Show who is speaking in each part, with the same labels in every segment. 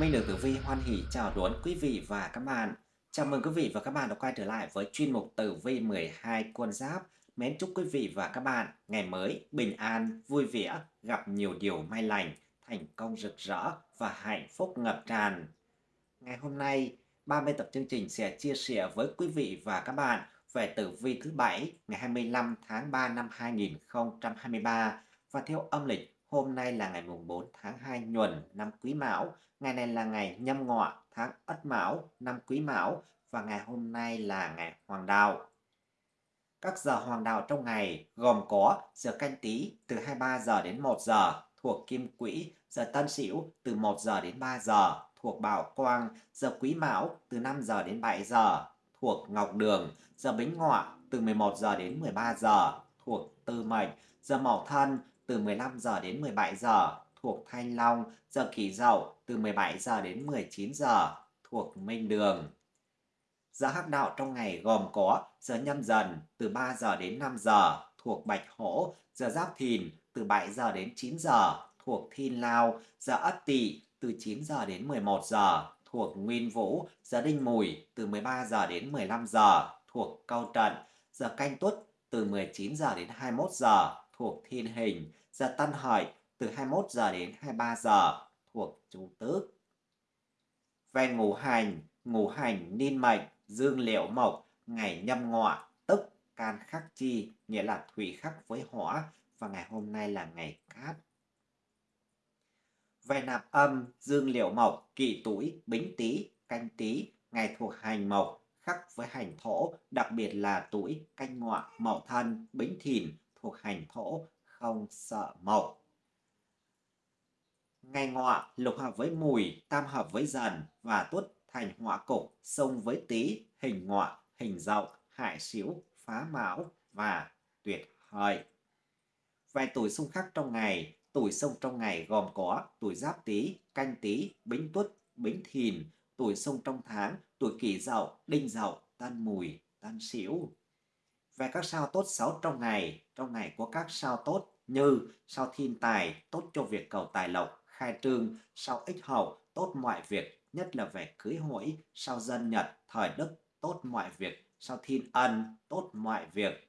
Speaker 1: Minh được Tử Vi hoan hỷ chào đón quý vị và các bạn. Chào mừng quý vị và các bạn đã quay trở lại với chuyên mục Tử Vi 12 con giáp. Mến chúc quý vị và các bạn ngày mới bình an, vui vẻ, gặp nhiều điều may lành, thành công rực rỡ và hạnh phúc ngập tràn. Ngày hôm nay, 30 tập chương trình sẽ chia sẻ với quý vị và các bạn về tử vi thứ bảy ngày 25 tháng 3 năm 2023 và theo âm lịch Hôm nay là ngày mùng 4 tháng 2 nhuần năm Quý Mão, ngày này là ngày nhâm ngọ tháng Ất Mão năm Quý Mão và ngày hôm nay là ngày Hoàng Đạo. Các giờ hoàng đạo trong ngày gồm có giờ canh tí từ 23 giờ đến 1 giờ thuộc Kim Quỹ, giờ Tân Sửu từ 1 giờ đến 3 giờ thuộc Bảo Quang, giờ Quý Mão từ 5 giờ đến 7 giờ thuộc Ngọc Đường, giờ Bính Ngọ từ 11 giờ đến 13 giờ thuộc Tư Mệnh, giờ Mậu Thân từ 15 giờ đến 17 giờ thuộc Thanh Long, giờ Kỷ Dậu từ 17 giờ đến 19 giờ thuộc Minh Đường. Giờ hắc đạo trong ngày gồm có giờ nhâm dần từ 3 giờ đến 5 giờ thuộc Bạch Hổ, giờ Giáp Thìn từ 7 giờ đến 9 giờ thuộc Thiên Lao, giờ Ất Tỵ từ 9 giờ đến 11 giờ thuộc Nguyên Vũ, giờ Đinh Mùi từ 13 giờ đến 15 giờ thuộc Câu Trận, giờ Canh Tuất từ 19 giờ đến 21 giờ thuộc Thiên Hình, giờ Tân Hợi từ 21 giờ đến 23 giờ thuộc chủ tứ Về ngũ hành, ngũ hành ninh mệnh, dương liệu mộc, ngày nhâm ngọ, tức can khắc chi, nghĩa là thủy khắc với hỏa, và ngày hôm nay là ngày cát. Về nạp âm, dương liệu mộc, kỷ tuổi, bính tý, canh tý, ngày thuộc hành mộc, khắc với hành thổ, đặc biệt là tuổi canh ngọ, mậu thân, bính thìn thuộc hành thổ, không sợ mộc. Ngày ngọ lục hợp với mùi, tam hợp với dần và tuất thành họa cục, xông với tý, hình ngọ, hình dậu, hại xíu, phá mão và tuyệt hợi. Vài tuổi xung khắc trong ngày, tuổi xông trong ngày gồm có tuổi giáp tý, canh tý, bính tuất, bính thìn, tuổi xông trong tháng, tuổi kỷ dậu, đinh dậu, tân mùi, tân sửu. Về các sao tốt xấu trong ngày, trong ngày có các sao tốt như sao thiên tài, tốt cho việc cầu tài lộc, khai trương, sao ích hậu, tốt mọi việc, nhất là về cưới hỏi, sao dân nhật, thời đức, tốt mọi việc, sao thiên ân, tốt mọi việc.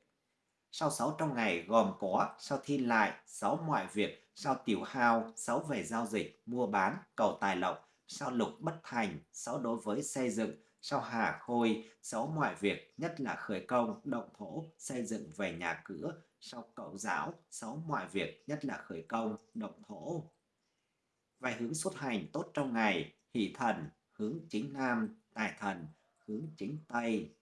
Speaker 1: sau xấu trong ngày gồm có sao thiên lại, xấu mọi việc, sao tiểu hao, xấu về giao dịch, mua bán, cầu tài lộc, sao lục bất thành, xấu đối với xây dựng, sau hà khôi, xấu mọi việc, nhất là khởi công, động thổ, xây dựng về nhà cửa, sau cậu giáo, xấu mọi việc, nhất là khởi công, động thổ. vài hướng xuất hành tốt trong ngày, hỷ thần, hướng chính nam, tài thần, hướng chính tây.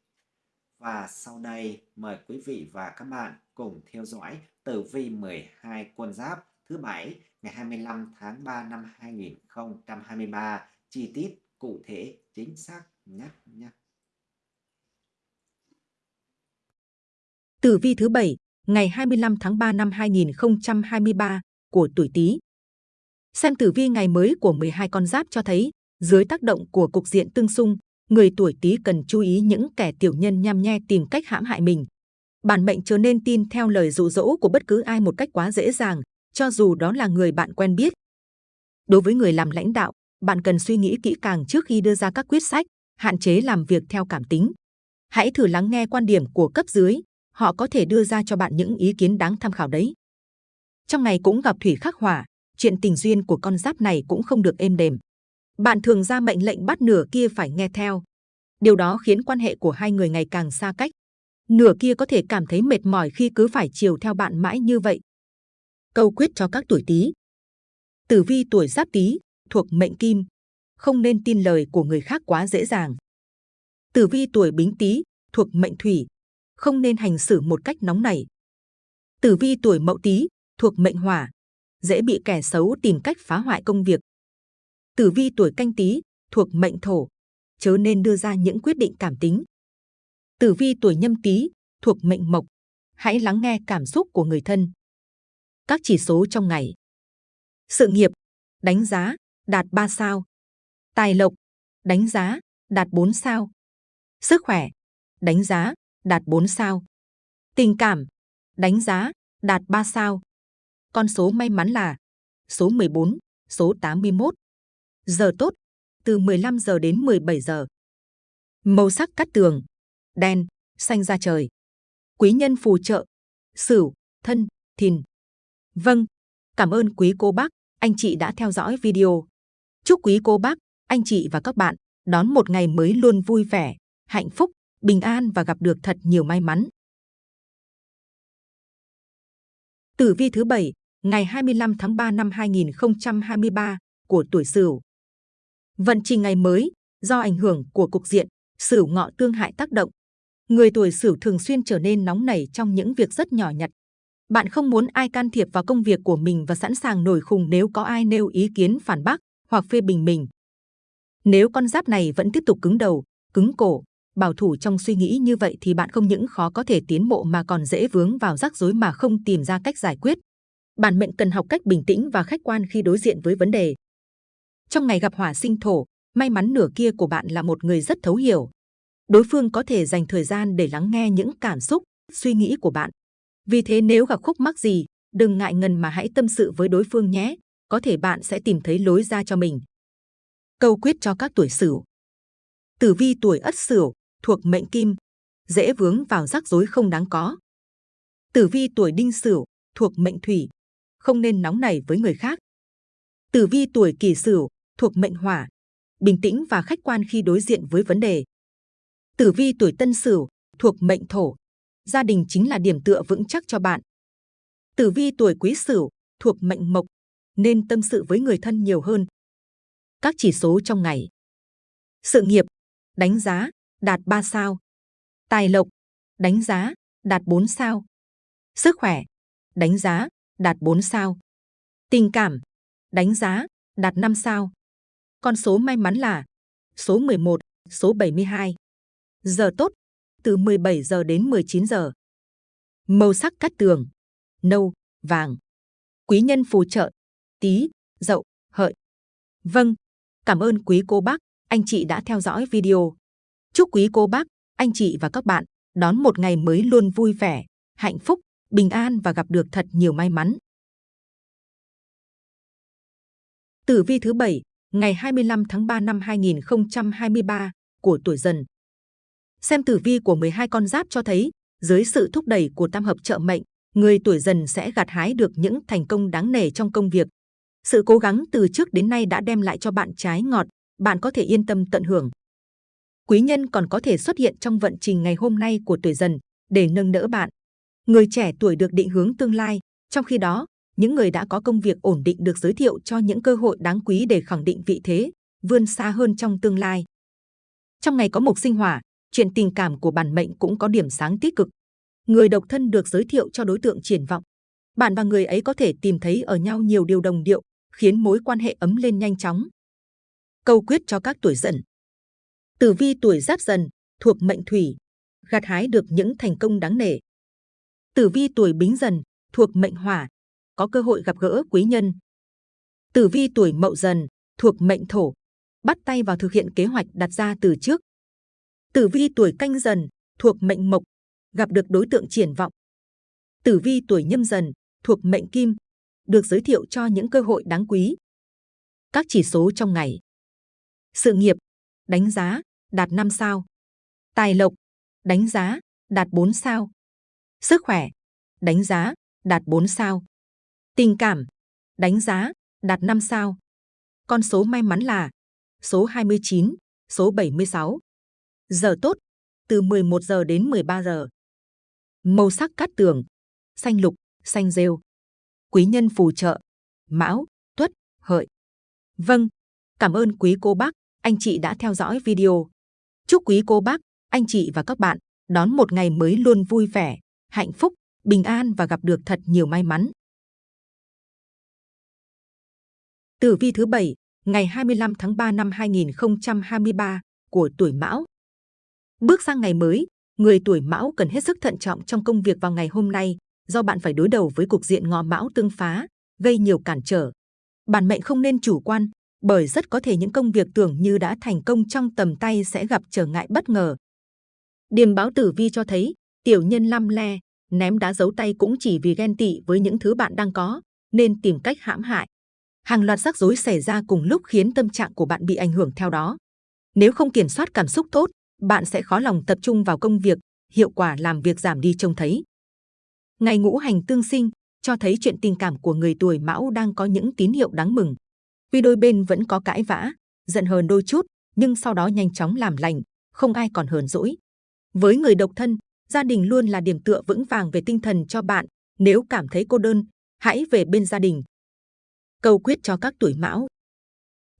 Speaker 1: Và sau đây, mời quý vị và các bạn cùng theo dõi tử vi 12 quân giáp thứ bảy ngày 25 tháng 3 năm 2023 chi tiết cụ thể chính xác nhất nhé.
Speaker 2: Tử vi thứ bảy ngày 25 tháng 3 năm 2023 của tuổi Tý. Xem tử vi ngày mới của 12 con giáp cho thấy, dưới tác động của cục diện tương xung, người tuổi Tý cần chú ý những kẻ tiểu nhân nham nhe tìm cách hãm hại mình. Bản mệnh chớ nên tin theo lời dụ dỗ của bất cứ ai một cách quá dễ dàng, cho dù đó là người bạn quen biết. Đối với người làm lãnh đạo, bạn cần suy nghĩ kỹ càng trước khi đưa ra các quyết sách, hạn chế làm việc theo cảm tính. Hãy thử lắng nghe quan điểm của cấp dưới, họ có thể đưa ra cho bạn những ý kiến đáng tham khảo đấy. Trong ngày cũng gặp thủy khắc hỏa, chuyện tình duyên của con giáp này cũng không được êm đềm. Bạn thường ra mệnh lệnh bắt nửa kia phải nghe theo. Điều đó khiến quan hệ của hai người ngày càng xa cách. Nửa kia có thể cảm thấy mệt mỏi khi cứ phải chiều theo bạn mãi như vậy. Câu quyết cho các tuổi Tý. Tử vi tuổi Giáp Tý thuộc mệnh Kim, không nên tin lời của người khác quá dễ dàng. Tử vi tuổi Bính Tý thuộc mệnh Thủy, không nên hành xử một cách nóng nảy. Tử vi tuổi Mậu Tý thuộc mệnh Hỏa, dễ bị kẻ xấu tìm cách phá hoại công việc. Tử vi tuổi Canh Tý thuộc mệnh Thổ, chớ nên đưa ra những quyết định cảm tính. Tử vi tuổi Nhâm Tý thuộc mệnh Mộc, hãy lắng nghe cảm xúc của người thân. Các chỉ số trong ngày. Sự nghiệp, đánh giá, đạt 3 sao. Tài lộc, đánh giá, đạt 4 sao. Sức khỏe, đánh giá, đạt 4 sao. Tình cảm, đánh giá, đạt 3 sao. Con số may mắn là số 14, số 81. Giờ tốt, từ 15 giờ đến 17 giờ. Màu sắc cắt tường, đen, xanh da trời. Quý nhân phù trợ, Sửu, Thân, Thìn. Vâng, cảm ơn quý cô bác, anh chị đã theo dõi video. Chúc quý cô bác, anh chị và các bạn đón một ngày mới luôn vui vẻ, hạnh phúc, bình an và gặp được thật nhiều may mắn. Tử vi thứ bảy ngày 25 tháng 3 năm 2023 của tuổi Sửu. Vận trình ngày mới do ảnh hưởng của cục diện Sửu ngọ tương hại tác động, người tuổi Sửu thường xuyên trở nên nóng nảy trong những việc rất nhỏ nhặt. Bạn không muốn ai can thiệp vào công việc của mình và sẵn sàng nổi khùng nếu có ai nêu ý kiến phản bác hoặc phê bình mình. Nếu con giáp này vẫn tiếp tục cứng đầu, cứng cổ, bảo thủ trong suy nghĩ như vậy thì bạn không những khó có thể tiến bộ mà còn dễ vướng vào rắc rối mà không tìm ra cách giải quyết. Bản mệnh cần học cách bình tĩnh và khách quan khi đối diện với vấn đề. Trong ngày gặp hỏa sinh thổ, may mắn nửa kia của bạn là một người rất thấu hiểu. Đối phương có thể dành thời gian để lắng nghe những cảm xúc, suy nghĩ của bạn. Vì thế nếu gặp khúc mắc gì, đừng ngại ngần mà hãy tâm sự với đối phương nhé. Có thể bạn sẽ tìm thấy lối ra cho mình. Câu quyết cho các tuổi Sửu. Tử vi tuổi Ất Sửu thuộc mệnh Kim, dễ vướng vào rắc rối không đáng có. Tử vi tuổi Đinh Sửu thuộc mệnh Thủy, không nên nóng nảy với người khác. Tử vi tuổi Kỷ Sửu thuộc mệnh Hỏa, bình tĩnh và khách quan khi đối diện với vấn đề. Tử vi tuổi Tân Sửu thuộc mệnh Thổ, gia đình chính là điểm tựa vững chắc cho bạn. Tử vi tuổi Quý Sửu thuộc mệnh Mộc, nên tâm sự với người thân nhiều hơn. Các chỉ số trong ngày. Sự nghiệp, đánh giá, đạt 3 sao. Tài lộc, đánh giá, đạt 4 sao. Sức khỏe, đánh giá, đạt 4 sao. Tình cảm, đánh giá, đạt 5 sao. Con số may mắn là số 11, số 72. Giờ tốt, từ 17 giờ đến 19 giờ. Màu sắc cát tường, nâu, vàng. Quý nhân phù trợ, tí, dậu, hợi. Vâng, cảm ơn quý cô bác, anh chị đã theo dõi video. Chúc quý cô bác, anh chị và các bạn đón một ngày mới luôn vui vẻ, hạnh phúc, bình an và gặp được thật nhiều may mắn. Tử vi thứ bảy ngày 25 tháng 3 năm 2023 của tuổi dần. Xem tử vi của 12 con giáp cho thấy, dưới sự thúc đẩy của tam hợp trợ mệnh, người tuổi dần sẽ gặt hái được những thành công đáng nể trong công việc. Sự cố gắng từ trước đến nay đã đem lại cho bạn trái ngọt, bạn có thể yên tâm tận hưởng. Quý nhân còn có thể xuất hiện trong vận trình ngày hôm nay của tuổi dần để nâng đỡ bạn. Người trẻ tuổi được định hướng tương lai, trong khi đó, những người đã có công việc ổn định được giới thiệu cho những cơ hội đáng quý để khẳng định vị thế, vươn xa hơn trong tương lai. Trong ngày có mộc sinh hỏa, chuyện tình cảm của bản mệnh cũng có điểm sáng tích cực. Người độc thân được giới thiệu cho đối tượng triển vọng. Bạn và người ấy có thể tìm thấy ở nhau nhiều điều đồng điệu, khiến mối quan hệ ấm lên nhanh chóng. Câu quyết cho các tuổi dần. Tử vi tuổi giáp dần, thuộc mệnh thủy, gặt hái được những thành công đáng nể. Tử vi tuổi bính dần, thuộc mệnh hỏa, có cơ hội gặp gỡ quý nhân. Tử vi tuổi mậu dần, thuộc mệnh thổ, bắt tay vào thực hiện kế hoạch đặt ra từ trước. Tử vi tuổi canh dần, thuộc mệnh mộc, gặp được đối tượng triển vọng. Tử vi tuổi nhâm dần, thuộc mệnh kim, được giới thiệu cho những cơ hội đáng quý. Các chỉ số trong ngày. Sự nghiệp, đánh giá, đạt 5 sao. Tài lộc, đánh giá, đạt 4 sao. Sức khỏe, đánh giá, đạt 4 sao. Tình cảm, đánh giá, đạt 5 sao. Con số may mắn là số 29, số 76. Giờ tốt, từ 11 giờ đến 13 giờ. Màu sắc cát tường, xanh lục, xanh rêu. Quý nhân phù trợ, mão, tuất, hợi. Vâng, cảm ơn quý cô bác, anh chị đã theo dõi video. Chúc quý cô bác, anh chị và các bạn đón một ngày mới luôn vui vẻ, hạnh phúc, bình an và gặp được thật nhiều may mắn. Tử vi thứ bảy ngày 25 tháng 3 năm 2023 của tuổi Mão. Bước sang ngày mới, người tuổi Mão cần hết sức thận trọng trong công việc vào ngày hôm nay, do bạn phải đối đầu với cục diện ngọ Mão tương phá, gây nhiều cản trở. Bản mệnh không nên chủ quan, bởi rất có thể những công việc tưởng như đã thành công trong tầm tay sẽ gặp trở ngại bất ngờ. Điềm báo tử vi cho thấy, tiểu nhân lăm le, ném đá giấu tay cũng chỉ vì ghen tị với những thứ bạn đang có, nên tìm cách hãm hại. Hàng loạt rắc rối xảy ra cùng lúc khiến tâm trạng của bạn bị ảnh hưởng theo đó. Nếu không kiểm soát cảm xúc tốt, bạn sẽ khó lòng tập trung vào công việc, hiệu quả làm việc giảm đi trông thấy. Ngày ngũ hành tương sinh cho thấy chuyện tình cảm của người tuổi mão đang có những tín hiệu đáng mừng. Vì đôi bên vẫn có cãi vã, giận hờn đôi chút, nhưng sau đó nhanh chóng làm lành, không ai còn hờn dỗi. Với người độc thân, gia đình luôn là điểm tựa vững vàng về tinh thần cho bạn. Nếu cảm thấy cô đơn, hãy về bên gia đình. Câu quyết cho các tuổi mão.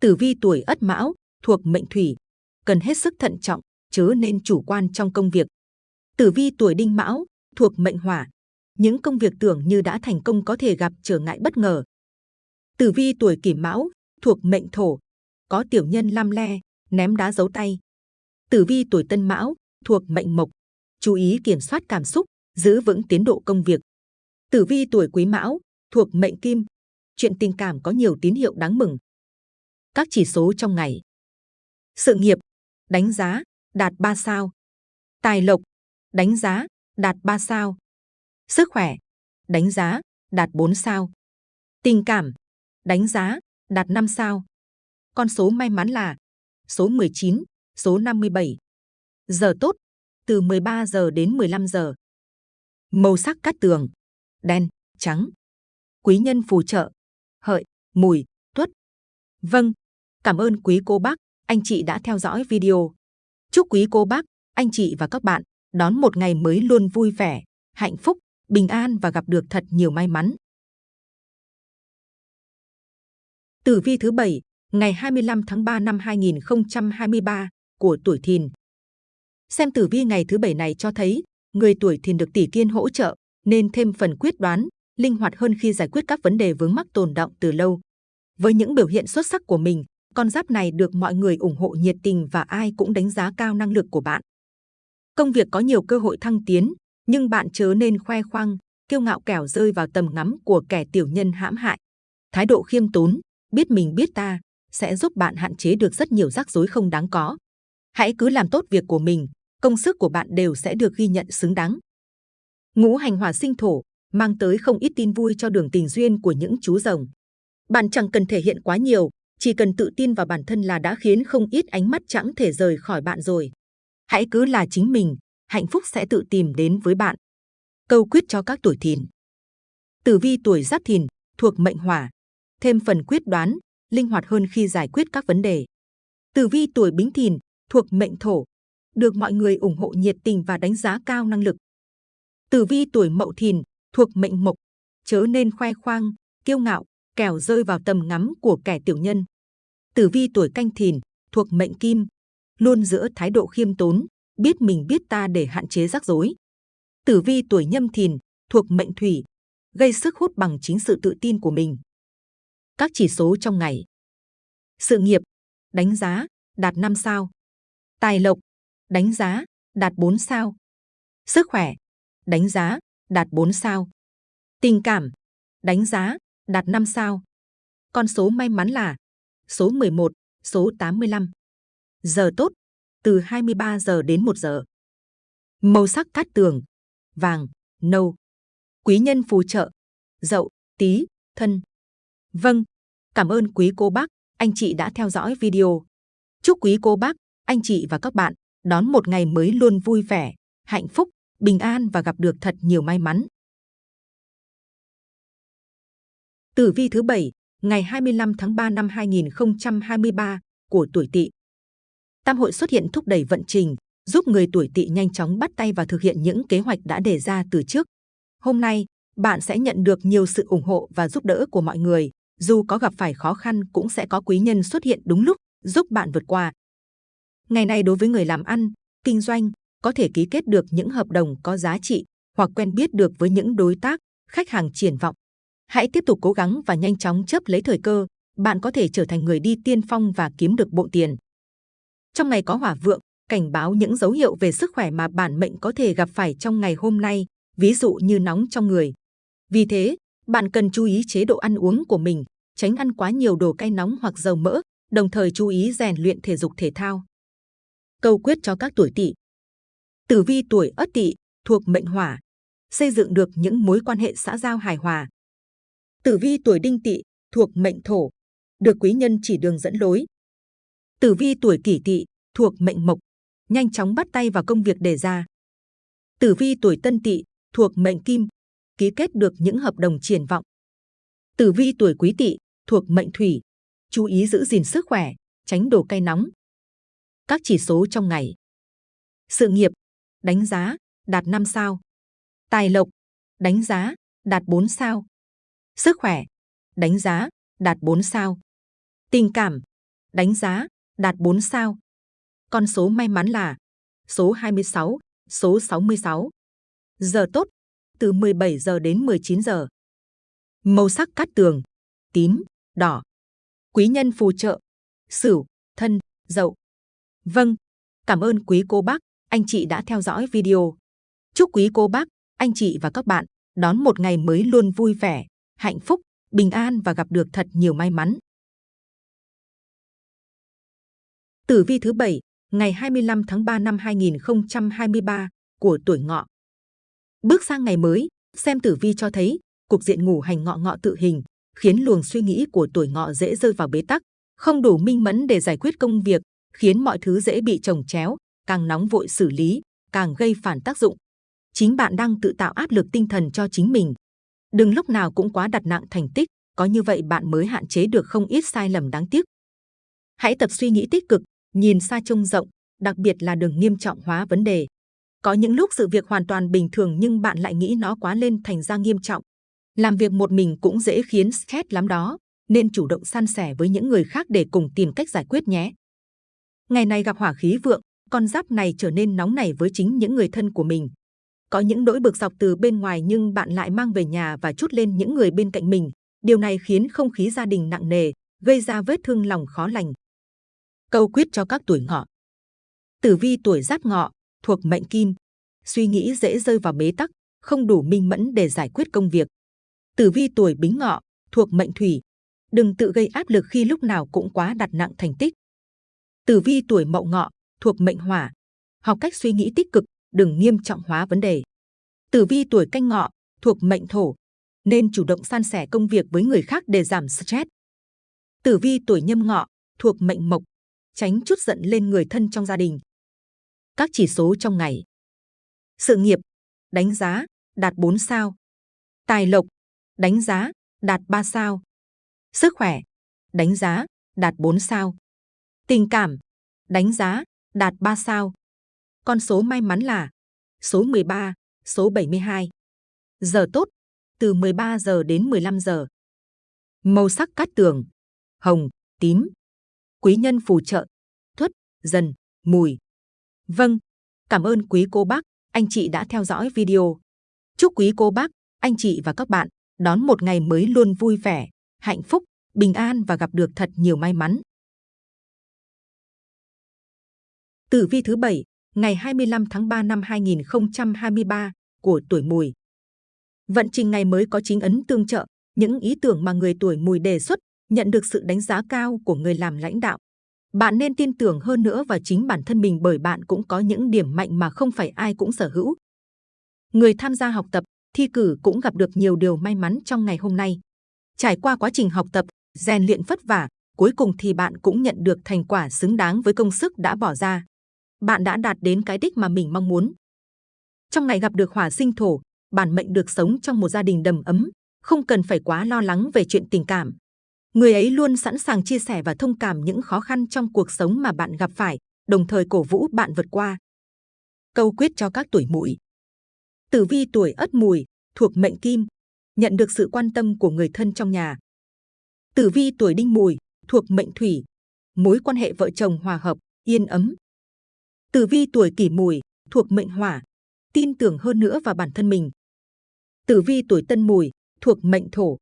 Speaker 2: Tử vi tuổi ất mão, thuộc mệnh thủy, cần hết sức thận trọng, chớ nên chủ quan trong công việc. Tử vi tuổi đinh mão, thuộc mệnh hỏa, những công việc tưởng như đã thành công có thể gặp trở ngại bất ngờ. Tử vi tuổi kỷ mão, thuộc mệnh thổ, có tiểu nhân lam le, ném đá giấu tay. Tử vi tuổi tân mão, thuộc mệnh mộc, chú ý kiểm soát cảm xúc, giữ vững tiến độ công việc. Tử vi tuổi quý mão, thuộc mệnh kim, chuyện tình cảm có nhiều tín hiệu đáng mừng. Các chỉ số trong ngày. Sự nghiệp, đánh giá, đạt 3 sao. Tài lộc, đánh giá, đạt 3 sao. Sức khỏe, đánh giá, đạt 4 sao. Tình cảm, đánh giá, đạt 5 sao. Con số may mắn là số 19, số 57. Giờ tốt, từ 13 giờ đến 15 giờ. Màu sắc cát tường, đen, trắng. Quý nhân phù trợ, hợi, mùi, tuất. Vâng, cảm ơn quý cô bác, anh chị đã theo dõi video. Chúc quý cô bác, anh chị và các bạn đón một ngày mới luôn vui vẻ, hạnh phúc, bình an và gặp được thật nhiều may mắn. Tử vi thứ bảy ngày 25 tháng 3 năm 2023 của tuổi Thìn. Xem tử vi ngày thứ bảy này cho thấy người tuổi Thìn được tỷ kiên hỗ trợ nên thêm phần quyết đoán, linh hoạt hơn khi giải quyết các vấn đề vướng mắc tồn động từ lâu. Với những biểu hiện xuất sắc của mình, con giáp này được mọi người ủng hộ nhiệt tình và ai cũng đánh giá cao năng lực của bạn. Công việc có nhiều cơ hội thăng tiến, nhưng bạn chớ nên khoe khoang, kiêu ngạo kẻo rơi vào tầm ngắm của kẻ tiểu nhân hãm hại. Thái độ khiêm tốn, biết mình biết ta, sẽ giúp bạn hạn chế được rất nhiều rắc rối không đáng có. Hãy cứ làm tốt việc của mình, công sức của bạn đều sẽ được ghi nhận xứng đáng. Ngũ hành hỏa sinh thổ mang tới không ít tin vui cho đường tình duyên của những chú rồng. Bạn chẳng cần thể hiện quá nhiều, chỉ cần tự tin vào bản thân là đã khiến không ít ánh mắt chẳng thể rời khỏi bạn rồi. Hãy cứ là chính mình, hạnh phúc sẽ tự tìm đến với bạn. Câu quyết cho các tuổi thìn. Tử vi tuổi giáp thìn thuộc mệnh hỏa, thêm phần quyết đoán, linh hoạt hơn khi giải quyết các vấn đề. Tử vi tuổi bính thìn thuộc mệnh thổ, được mọi người ủng hộ nhiệt tình và đánh giá cao năng lực. Tử vi tuổi mậu thìn thuộc mệnh mộc, chớ nên khoe khoang, kiêu ngạo, kẻo rơi vào tầm ngắm của kẻ tiểu nhân. Tử vi tuổi canh thìn thuộc mệnh kim, luôn giữ thái độ khiêm tốn, biết mình biết ta để hạn chế rắc rối. Tử vi tuổi nhâm thìn thuộc mệnh thủy, gây sức hút bằng chính sự tự tin của mình. Các chỉ số trong ngày. Sự nghiệp, đánh giá, đạt 5 sao. Tài lộc, đánh giá, đạt 4 sao. Sức khỏe, đánh giá, đạt 4 sao. Tình cảm, đánh giá, đạt 5 sao. Con số may mắn là số 11, số 85. Giờ tốt, từ 23 giờ đến 1 giờ. Màu sắc cát tường, vàng, nâu. Quý nhân phù trợ, dậu, tí, thân. Vâng, cảm ơn quý cô bác, anh chị đã theo dõi video. Chúc quý cô bác, anh chị và các bạn đón một ngày mới luôn vui vẻ, hạnh phúc, bình an và gặp được thật nhiều may mắn. Tử vi thứ bảy ngày 25 tháng 3 năm 2023 của tuổi Tỵ. Tam hội xuất hiện thúc đẩy vận trình, giúp người tuổi Tỵ nhanh chóng bắt tay và thực hiện những kế hoạch đã đề ra từ trước. Hôm nay, bạn sẽ nhận được nhiều sự ủng hộ và giúp đỡ của mọi người. Dù có gặp phải khó khăn cũng sẽ có quý nhân xuất hiện đúng lúc, giúp bạn vượt qua. Ngày này đối với người làm ăn, kinh doanh, có thể ký kết được những hợp đồng có giá trị hoặc quen biết được với những đối tác, khách hàng triển vọng. Hãy tiếp tục cố gắng và nhanh chóng chấp lấy thời cơ, bạn có thể trở thành người đi tiên phong và kiếm được bộ tiền. Trong ngày có hỏa vượng, cảnh báo những dấu hiệu về sức khỏe mà bản mệnh có thể gặp phải trong ngày hôm nay, ví dụ như nóng trong người. Vì thế, bạn cần chú ý chế độ ăn uống của mình, tránh ăn quá nhiều đồ cay nóng hoặc dầu mỡ, đồng thời chú ý rèn luyện thể dục thể thao. Câu quyết cho các tuổi tỵ. Tử vi tuổi Ất Tỵ thuộc mệnh Hỏa, xây dựng được những mối quan hệ xã giao hài hòa. Tử vi tuổi Đinh Tỵ thuộc mệnh Thổ, được quý nhân chỉ đường dẫn lối. Tử vi tuổi kỷ tỵ thuộc mệnh mộc, nhanh chóng bắt tay vào công việc đề ra. Tử vi tuổi tân tỵ thuộc mệnh kim, ký kết được những hợp đồng triển vọng. Tử vi tuổi quý tỵ thuộc mệnh thủy, chú ý giữ gìn sức khỏe, tránh đồ cay nóng. Các chỉ số trong ngày. Sự nghiệp, đánh giá, đạt 5 sao. Tài lộc, đánh giá, đạt 4 sao. Sức khỏe, đánh giá, đạt 4 sao. Tình cảm, đánh giá, đạt 4 sao. Con số may mắn là số 26, số 66. Giờ tốt, từ 17 giờ đến 19 giờ. Màu sắc cát tường, tím, đỏ. Quý nhân phù trợ, sửu, thân, dậu. Vâng, cảm ơn quý cô bác, anh chị đã theo dõi video. Chúc quý cô bác, anh chị và các bạn đón một ngày mới luôn vui vẻ, hạnh phúc, bình an và gặp được thật nhiều may mắn. Tử vi thứ bảy ngày 25 tháng 3 năm 2023 của tuổi ngọ. Bước sang ngày mới, xem tử vi cho thấy cục diện ngủ hành ngọ ngọ tự hình khiến luồng suy nghĩ của tuổi ngọ dễ rơi vào bế tắc, không đủ minh mẫn để giải quyết công việc, khiến mọi thứ dễ bị trồng chéo, càng nóng vội xử lý, càng gây phản tác dụng. Chính bạn đang tự tạo áp lực tinh thần cho chính mình. Đừng lúc nào cũng quá đặt nặng thành tích, có như vậy bạn mới hạn chế được không ít sai lầm đáng tiếc. Hãy tập suy nghĩ tích cực, nhìn xa trông rộng, đặc biệt là đừng nghiêm trọng hóa vấn đề. Có những lúc sự việc hoàn toàn bình thường nhưng bạn lại nghĩ nó quá lên thành ra nghiêm trọng. Làm việc một mình cũng dễ khiến stress lắm đó, nên chủ động san sẻ với những người khác để cùng tìm cách giải quyết nhé. Ngày này gặp hỏa khí vượng, con giáp này trở nên nóng nảy với chính những người thân của mình. Có những nỗi bực dọc từ bên ngoài nhưng bạn lại mang về nhà và chút lên những người bên cạnh mình. Điều này khiến không khí gia đình nặng nề, gây ra vết thương lòng khó lành. Câu quyết cho các tuổi ngọ. Tử vi tuổi giáp ngọ, thuộc mệnh kim, suy nghĩ dễ rơi vào bế tắc, không đủ minh mẫn để giải quyết công việc. Tử vi tuổi bính ngọ, thuộc mệnh thủy, đừng tự gây áp lực khi lúc nào cũng quá đặt nặng thành tích. Tử vi tuổi mậu ngọ, thuộc mệnh hỏa, học cách suy nghĩ tích cực, đừng nghiêm trọng hóa vấn đề. Tử vi tuổi canh ngọ, thuộc mệnh thổ, nên chủ động san sẻ công việc với người khác để giảm stress. Tử vi tuổi nhâm ngọ, thuộc mệnh mộc, tránh chút giận lên người thân trong gia đình. Các chỉ số trong ngày. Sự nghiệp, đánh giá, đạt 4 sao. Tài lộc, đánh giá, đạt 3 sao. Sức khỏe, đánh giá, đạt 4 sao. Tình cảm, đánh giá, đạt 3 sao. Con số may mắn là số 13, số 72. Giờ tốt, từ 13 giờ đến 15 giờ. Màu sắc cát tường, hồng, tím. Quý nhân phù trợ, dần, mùi. Vâng, cảm ơn quý cô bác, anh chị đã theo dõi video. Chúc quý cô bác, anh chị và các bạn đón một ngày mới luôn vui vẻ, hạnh phúc, bình an và gặp được thật nhiều may mắn. Tử vi thứ bảy ngày 25 tháng 3 năm 2023 của tuổi mùi. Vận trình ngày mới có chính ấn tương trợ, những ý tưởng mà người tuổi mùi đề xuất nhận được sự đánh giá cao của người làm lãnh đạo. Bạn nên tin tưởng hơn nữa vào chính bản thân mình bởi bạn cũng có những điểm mạnh mà không phải ai cũng sở hữu. Người tham gia học tập, thi cử cũng gặp được nhiều điều may mắn trong ngày hôm nay. Trải qua quá trình học tập, rèn luyện vất vả, cuối cùng thì bạn cũng nhận được thành quả xứng đáng với công sức đã bỏ ra bạn đã đạt đến cái đích mà mình mong muốn. Trong ngày gặp được hỏa sinh thổ, bản mệnh được sống trong một gia đình đầm ấm, không cần phải quá lo lắng về chuyện tình cảm. Người ấy luôn sẵn sàng chia sẻ và thông cảm những khó khăn trong cuộc sống mà bạn gặp phải, đồng thời cổ vũ bạn vượt qua. Câu quyết cho các tuổi mùi. Tử vi tuổi ất mùi, thuộc mệnh kim, nhận được sự quan tâm của người thân trong nhà. Tử vi tuổi đinh mùi, thuộc mệnh thủy, mối quan hệ vợ chồng hòa hợp, yên ấm, Tử vi tuổi kỷ mùi thuộc mệnh hỏa, tin tưởng hơn nữa vào bản thân mình. Tử vi tuổi tân mùi thuộc mệnh thổ,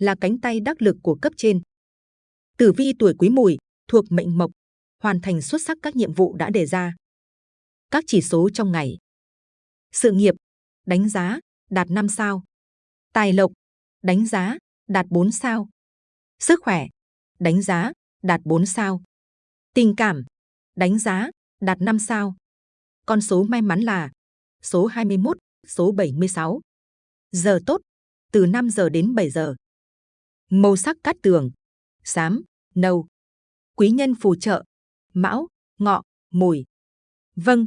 Speaker 2: là cánh tay đắc lực của cấp trên. Tử vi tuổi quý mùi thuộc mệnh mộc, hoàn thành xuất sắc các nhiệm vụ đã đề ra. Các chỉ số trong ngày. Sự nghiệp, đánh giá, đạt 5 sao. Tài lộc, đánh giá, đạt 4 sao. Sức khỏe, đánh giá, đạt 4 sao. Tình cảm, đánh giá, đạt 5 sao. Con số may mắn là số 21, số 76. Giờ tốt, từ 5 giờ đến 7 giờ. Màu sắc cát tường, xám, nâu. Quý nhân phù trợ, mão, ngọ, mùi. Vâng,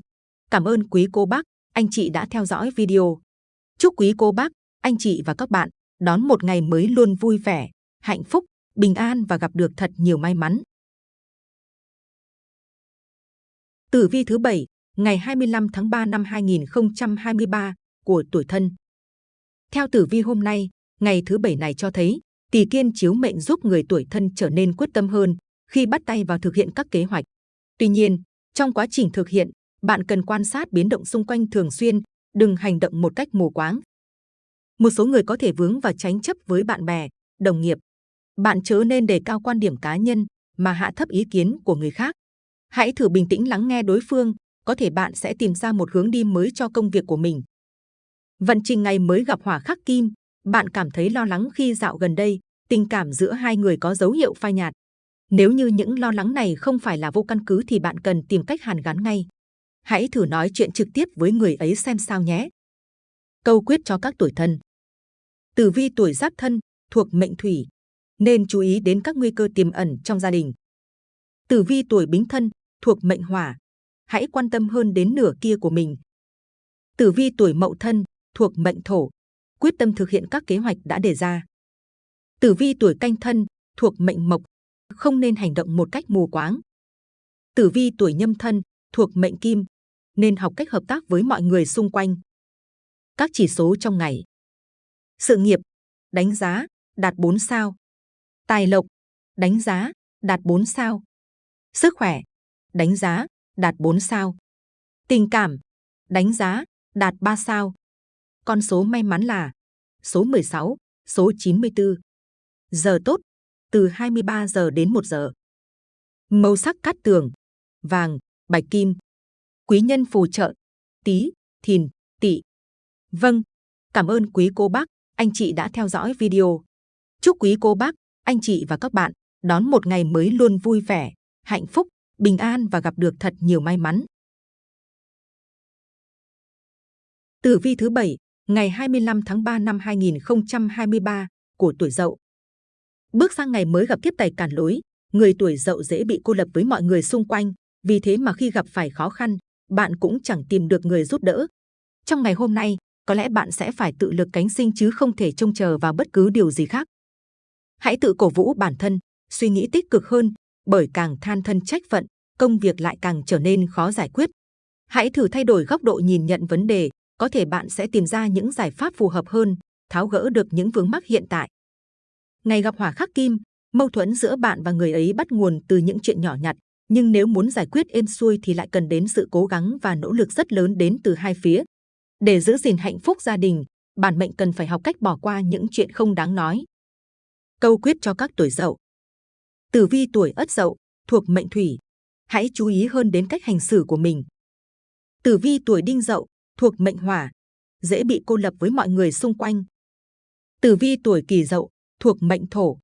Speaker 2: cảm ơn quý cô bác, anh chị đã theo dõi video. Chúc quý cô bác, anh chị và các bạn đón một ngày mới luôn vui vẻ, hạnh phúc, bình an và gặp được thật nhiều may mắn. Tử vi thứ bảy ngày 25 tháng 3 năm 2023 của tuổi thân. Theo tử vi hôm nay, ngày thứ bảy này cho thấy tỷ kiên chiếu mệnh giúp người tuổi thân trở nên quyết tâm hơn khi bắt tay vào thực hiện các kế hoạch. Tuy nhiên, trong quá trình thực hiện, bạn cần quan sát biến động xung quanh thường xuyên, đừng hành động một cách mù quáng. Một số người có thể vướng vào tránh chấp với bạn bè, đồng nghiệp. Bạn chớ nên đề cao quan điểm cá nhân mà hạ thấp ý kiến của người khác. Hãy thử bình tĩnh lắng nghe đối phương, có thể bạn sẽ tìm ra một hướng đi mới cho công việc của mình. Vận trình ngày mới gặp hỏa khắc kim, bạn cảm thấy lo lắng khi dạo gần đây, tình cảm giữa hai người có dấu hiệu phai nhạt. Nếu như những lo lắng này không phải là vô căn cứ thì bạn cần tìm cách hàn gắn ngay. Hãy thử nói chuyện trực tiếp với người ấy xem sao nhé. Câu quyết cho các tuổi thân. Tử vi tuổi giáp thân thuộc mệnh thủy, nên chú ý đến các nguy cơ tiềm ẩn trong gia đình. Tử vi tuổi bính thân thuộc mệnh hỏa, hãy quan tâm hơn đến nửa kia của mình. Tử vi tuổi mậu thân thuộc mệnh thổ, quyết tâm thực hiện các kế hoạch đã đề ra. Tử vi tuổi canh thân thuộc mệnh mộc, không nên hành động một cách mù quáng. Tử vi tuổi nhâm thân thuộc mệnh kim, nên học cách hợp tác với mọi người xung quanh. Các chỉ số trong ngày. Sự nghiệp, đánh giá, đạt 4 sao. Tài lộc, đánh giá, đạt 4 sao. Sức khỏe, đánh giá, đạt 4 sao. Tình cảm, đánh giá, đạt 3 sao. Con số may mắn là số 16, số 94. Giờ tốt, từ 23 giờ đến 1 giờ. Màu sắc cát tường, vàng, bạch kim. Quý nhân phù trợ, tí, thìn, tỵ. Vâng, cảm ơn quý cô bác, anh chị đã theo dõi video. Chúc quý cô bác, anh chị và các bạn đón một ngày mới luôn vui vẻ, hạnh phúc, bình an và gặp được thật nhiều may mắn. Tử vi thứ bảy ngày 25 tháng 3 năm 2023 của tuổi Dậu. Bước sang ngày mới gặp tiếp tài cản lối, người tuổi Dậu dễ bị cô lập với mọi người xung quanh, vì thế mà khi gặp phải khó khăn, bạn cũng chẳng tìm được người giúp đỡ. Trong ngày hôm nay, có lẽ bạn sẽ phải tự lực cánh sinh chứ không thể trông chờ vào bất cứ điều gì khác. Hãy tự cổ vũ bản thân, suy nghĩ tích cực hơn, bởi càng than thân trách phận, công việc lại càng trở nên khó giải quyết. Hãy thử thay đổi góc độ nhìn nhận vấn đề, có thể bạn sẽ tìm ra những giải pháp phù hợp hơn, tháo gỡ được những vướng mắc hiện tại. Ngày gặp hỏa khắc kim, mâu thuẫn giữa bạn và người ấy bắt nguồn từ những chuyện nhỏ nhặt, nhưng nếu muốn giải quyết êm xuôi thì lại cần đến sự cố gắng và nỗ lực rất lớn đến từ hai phía. Để giữ gìn hạnh phúc gia đình, bản mệnh cần phải học cách bỏ qua những chuyện không đáng nói. Câu quyết cho các tuổi dậu. Tử vi tuổi ất dậu, thuộc mệnh thủy. Hãy chú ý hơn đến cách hành xử của mình. Tử vi tuổi đinh dậu, thuộc mệnh hỏa, dễ bị cô lập với mọi người xung quanh. Tử vi tuổi kỷ dậu, thuộc mệnh thổ,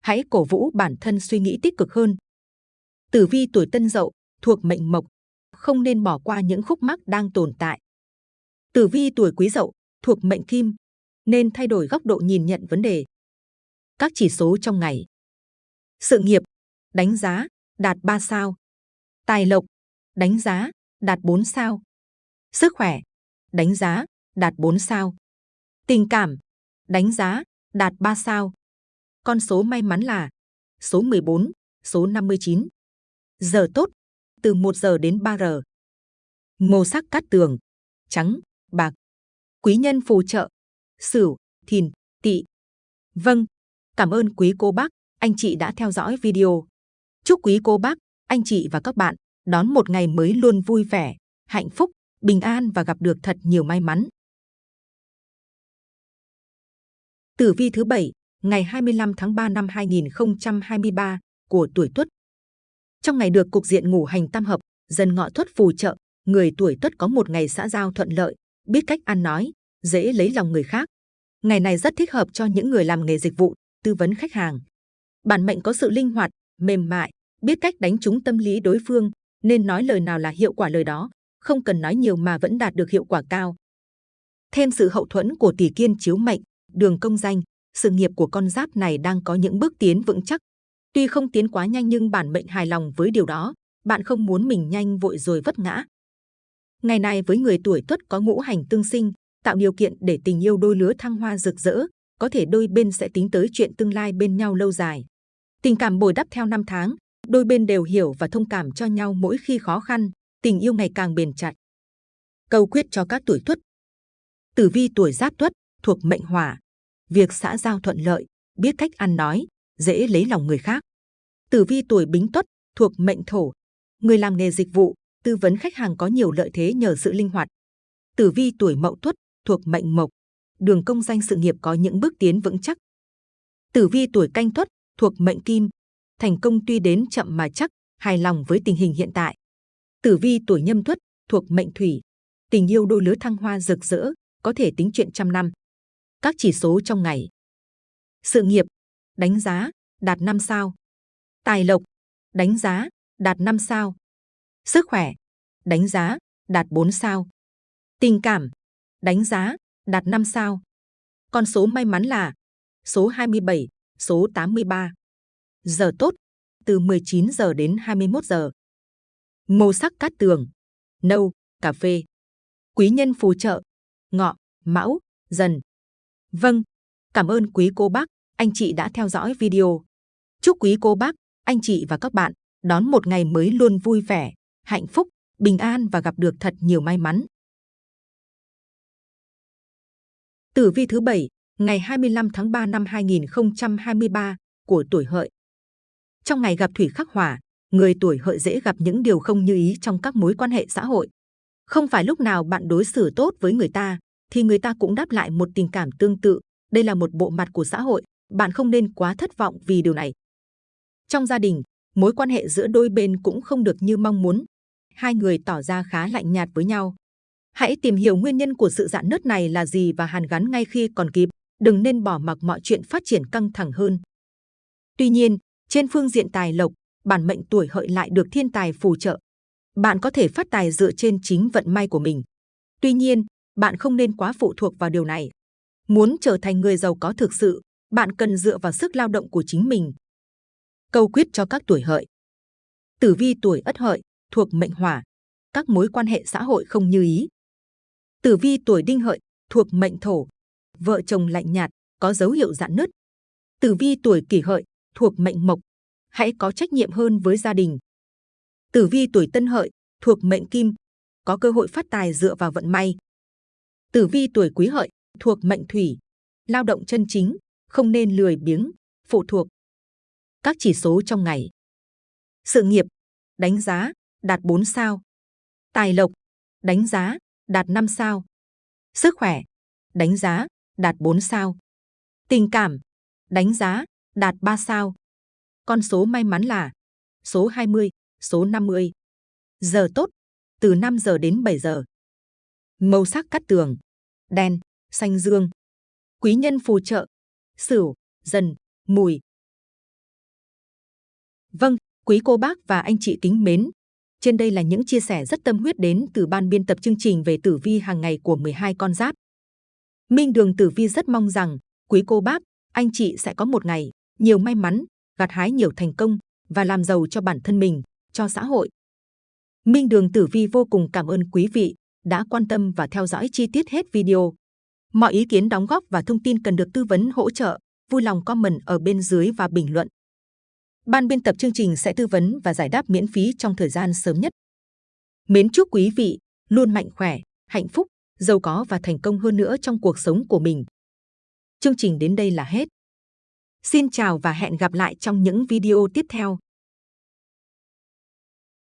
Speaker 2: hãy cổ vũ bản thân suy nghĩ tích cực hơn. Tử vi tuổi tân dậu, thuộc mệnh mộc, không nên bỏ qua những khúc mắc đang tồn tại. Tử vi tuổi quý dậu, thuộc mệnh kim, nên thay đổi góc độ nhìn nhận vấn đề. Các chỉ số trong ngày. Sự nghiệp, đánh giá, đạt 3 sao. Tài lộc, đánh giá, đạt 4 sao. Sức khỏe, đánh giá, đạt 4 sao. Tình cảm, đánh giá, đạt 3 sao. Con số may mắn là số 14, số 59. Giờ tốt, từ 1 giờ đến 3 giờ. Màu sắc cát tường, trắng, bạc. Quý nhân phù trợ, sửu, thìn, tỵ. Vâng, cảm ơn quý cô bác, anh chị đã theo dõi video. Chúc quý cô bác, anh chị và các bạn đón một ngày mới luôn vui vẻ, hạnh phúc, bình an và gặp được thật nhiều may mắn. Tử vi thứ bảy ngày 25 tháng 3 năm 2023 của tuổi Tuất. Trong ngày được cục diện ngủ hành tam hợp, dần ngọ Tuất phù trợ, người tuổi Tuất có một ngày xã giao thuận lợi, biết cách ăn nói, dễ lấy lòng người khác. Ngày này rất thích hợp cho những người làm nghề dịch vụ, tư vấn khách hàng. Bản mệnh có sự linh hoạt, mềm mại, biết cách đánh trúng tâm lý đối phương, nên nói lời nào là hiệu quả lời đó, không cần nói nhiều mà vẫn đạt được hiệu quả cao. Thêm sự hậu thuẫn của tỷ kiên chiếu mệnh, đường công danh, sự nghiệp của con giáp này đang có những bước tiến vững chắc. Tuy không tiến quá nhanh nhưng bản mệnh hài lòng với điều đó, bạn không muốn mình nhanh vội rồi vấp ngã. Ngày này với người tuổi tuất có ngũ hành tương sinh, tạo điều kiện để tình yêu đôi lứa thăng hoa rực rỡ, có thể đôi bên sẽ tính tới chuyện tương lai bên nhau lâu dài. Tình cảm bồi đắp theo năm tháng, đôi bên đều hiểu và thông cảm cho nhau mỗi khi khó khăn, tình yêu ngày càng bền chặt. Câu quyết cho các tuổi tuất. Tử vi tuổi giáp tuất thuộc mệnh hỏa, việc xã giao thuận lợi, biết cách ăn nói, dễ lấy lòng người khác. Tử vi tuổi bính tuất thuộc mệnh thổ, người làm nghề dịch vụ, tư vấn khách hàng có nhiều lợi thế nhờ sự linh hoạt. Tử vi tuổi mậu tuất thuộc mệnh mộc, đường công danh sự nghiệp có những bước tiến vững chắc. Tử vi tuổi canh tuất thuộc mệnh kim, thành công tuy đến chậm mà chắc, hài lòng với tình hình hiện tại. Tử vi tuổi nhâm tuất thuộc mệnh thủy, tình yêu đôi lứa thăng hoa rực rỡ, có thể tính chuyện trăm năm. Các chỉ số trong ngày. Sự nghiệp, đánh giá, đạt 5 sao. Tài lộc, đánh giá, đạt 5 sao. Sức khỏe, đánh giá, đạt 4 sao. Tình cảm, đánh giá, đạt 5 sao. Con số may mắn là số 27, số 83. Giờ tốt, từ 19 giờ đến 21 giờ. Màu sắc cát tường, nâu, cà phê. Quý nhân phù trợ, ngọ, mão, dần. Vâng, cảm ơn quý cô bác, anh chị đã theo dõi video. Chúc quý cô bác, anh chị và các bạn đón một ngày mới luôn vui vẻ, hạnh phúc, bình an và gặp được thật nhiều may mắn. Tử vi thứ bảy, ngày 25 tháng 3 năm 2023 của tuổi hợi. Trong ngày gặp thủy khắc hỏa, người tuổi hợi dễ gặp những điều không như ý trong các mối quan hệ xã hội. Không phải lúc nào bạn đối xử tốt với người ta, thì người ta cũng đáp lại một tình cảm tương tự. Đây là một bộ mặt của xã hội, bạn không nên quá thất vọng vì điều này. Trong gia đình, mối quan hệ giữa đôi bên cũng không được như mong muốn. Hai người tỏ ra khá lạnh nhạt với nhau. Hãy tìm hiểu nguyên nhân của sự dạn nứt này là gì và hàn gắn ngay khi còn kịp. Đừng nên bỏ mặc mọi chuyện phát triển căng thẳng hơn. Tuy nhiên, trên phương diện tài lộc, bản mệnh tuổi hợi lại được thiên tài phù trợ. Bạn có thể phát tài dựa trên chính vận may của mình. Tuy nhiên, bạn không nên quá phụ thuộc vào điều này. Muốn trở thành người giàu có thực sự, bạn cần dựa vào sức lao động của chính mình. Câu quyết cho các tuổi hợi. Tử vi tuổi ất hợi, thuộc mệnh hỏa. Các mối quan hệ xã hội không như ý. Tử vi tuổi đinh hợi, thuộc mệnh thổ. Vợ chồng lạnh nhạt, có dấu hiệu dạn nứt. Tử vi tuổi kỷ hợi, thuộc mệnh mộc. Hãy có trách nhiệm hơn với gia đình. Tử vi tuổi tân hợi, thuộc mệnh kim. Có cơ hội phát tài dựa vào vận may. Tử vi tuổi quý hợi, thuộc mệnh thủy. Lao động chân chính, không nên lười biếng, phụ thuộc. Các chỉ số trong ngày. Sự nghiệp, đánh giá, đạt 4 sao. Tài lộc, đánh giá, đạt 5 sao. Sức khỏe, đánh giá, đạt 4 sao. Tình cảm, đánh giá, đạt 3 sao. Con số may mắn là số 20, số 50. Giờ tốt, từ 5 giờ đến 7 giờ. Màu sắc cắt tường, đen, xanh dương. Quý nhân phù trợ, sửu, dần, mùi. Vâng, quý cô bác và anh chị kính mến. Trên đây là những chia sẻ rất tâm huyết đến từ ban biên tập chương trình về tử vi hàng ngày của 12 con giáp. Minh Đường Tử Vi rất mong rằng quý cô bác, anh chị sẽ có một ngày nhiều may mắn, gặt hái nhiều thành công và làm giàu cho bản thân mình, cho xã hội. Minh Đường Tử Vi vô cùng cảm ơn quý vị đã quan tâm và theo dõi chi tiết hết video. Mọi ý kiến đóng góp và thông tin cần được tư vấn hỗ trợ, vui lòng comment ở bên dưới và bình luận. Ban biên tập chương trình sẽ tư vấn và giải đáp miễn phí trong thời gian sớm nhất. Mến chúc quý vị luôn mạnh khỏe, hạnh phúc, giàu có và thành công hơn nữa trong cuộc sống của mình. Chương trình đến đây là hết. Xin chào và hẹn gặp lại trong những video tiếp theo.